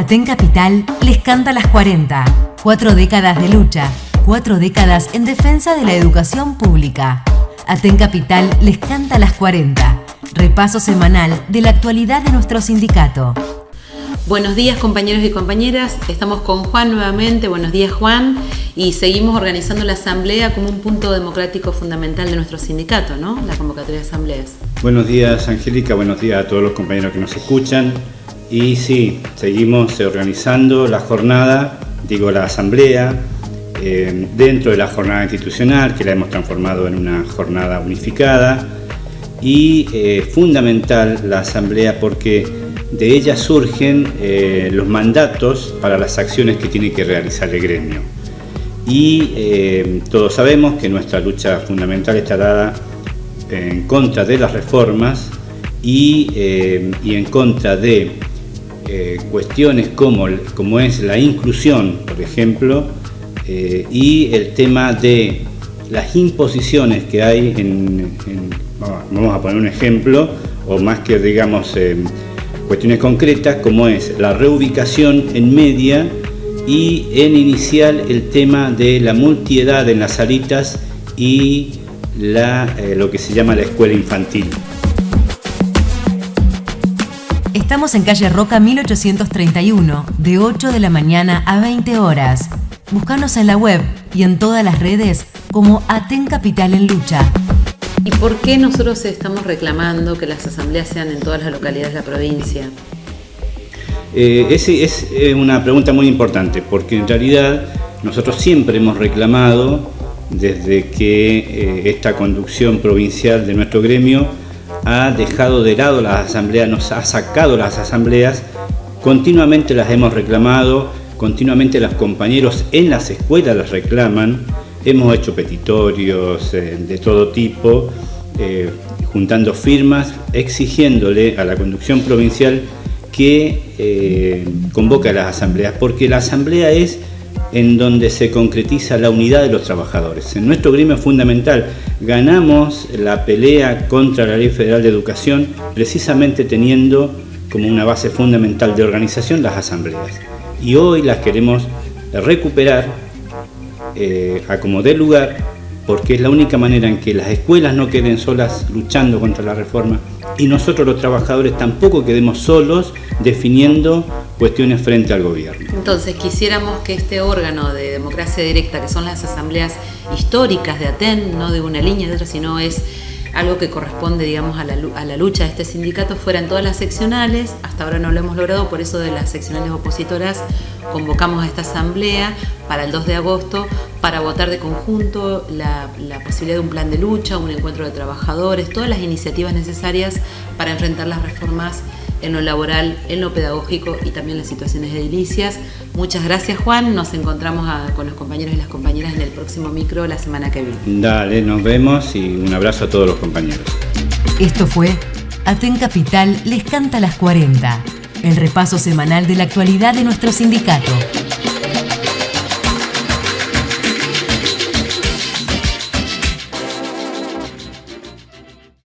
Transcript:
Aten Capital les canta las 40. Cuatro décadas de lucha, cuatro décadas en defensa de la educación pública. Aten Capital les canta las 40. Repaso semanal de la actualidad de nuestro sindicato. Buenos días compañeros y compañeras, estamos con Juan nuevamente, buenos días Juan, y seguimos organizando la asamblea como un punto democrático fundamental de nuestro sindicato, ¿no? La convocatoria de asambleas. Buenos días Angélica, buenos días a todos los compañeros que nos escuchan. Y sí, seguimos organizando la jornada, digo la asamblea, eh, dentro de la jornada institucional, que la hemos transformado en una jornada unificada, y eh, fundamental la asamblea porque de ella surgen eh, los mandatos para las acciones que tiene que realizar el gremio. Y todos sabemos que nuestra lucha fundamental está dada en contra de las reformas y, y en contra de eh, cuestiones como, como es la inclusión, por ejemplo, eh, y el tema de las imposiciones que hay en, vamos a poner un ejemplo, o más que digamos eh, cuestiones concretas, como es la reubicación en media y en inicial el tema de la multiedad en las salitas y la, lo que se llama la escuela infantil. Estamos en calle Roca 1831, de 8 de la mañana a 20 horas. Búscanos en la web y en todas las redes como Aten Capital en Lucha. ¿Y por qué nosotros estamos reclamando que las asambleas sean en todas las localidades de la provincia? Eh, es eh, una pregunta muy importante, porque en realidad nosotros siempre hemos reclamado, desde que eh, esta conducción provincial de nuestro gremio ha dejado de lado las asambleas, nos ha sacado las asambleas, continuamente las hemos reclamado, continuamente los compañeros en las escuelas las reclaman, hemos hecho petitorios eh, de todo tipo, eh, juntando firmas, exigiéndole a la conducción provincial que eh, convoque a las asambleas, porque la asamblea es en donde se concretiza la unidad de los trabajadores. En nuestro gremio es fundamental. Ganamos la pelea contra la Ley Federal de Educación precisamente teniendo como una base fundamental de organización las asambleas. Y hoy las queremos recuperar eh, a como dé lugar porque es la única manera en que las escuelas no queden solas luchando contra la reforma y nosotros los trabajadores tampoco quedemos solos definiendo cuestiones frente al gobierno. Entonces quisiéramos que este órgano de democracia directa, que son las asambleas históricas de ATEN, no de una línea de otra, sino es algo que corresponde, digamos, a la, lucha de este sindicato, fueran todas las seccionales, hasta ahora no lo hemos logrado, por eso de las seccionales opositoras convocamos a esta asamblea para el 2 de agosto para votar de conjunto la, la posibilidad de un plan de lucha, un encuentro de trabajadores, todas las iniciativas necesarias para enfrentar las reformas en lo laboral, en lo pedagógico y también las situaciones edilicias. Muchas gracias Juan, nos encontramos con los compañeros y las compañeras en el próximo micro la semana que viene. Dale, nos vemos y un abrazo a todos los compañeros. Esto fue Aten Capital les canta las 40, el repaso semanal de la actualidad de nuestro sindicato.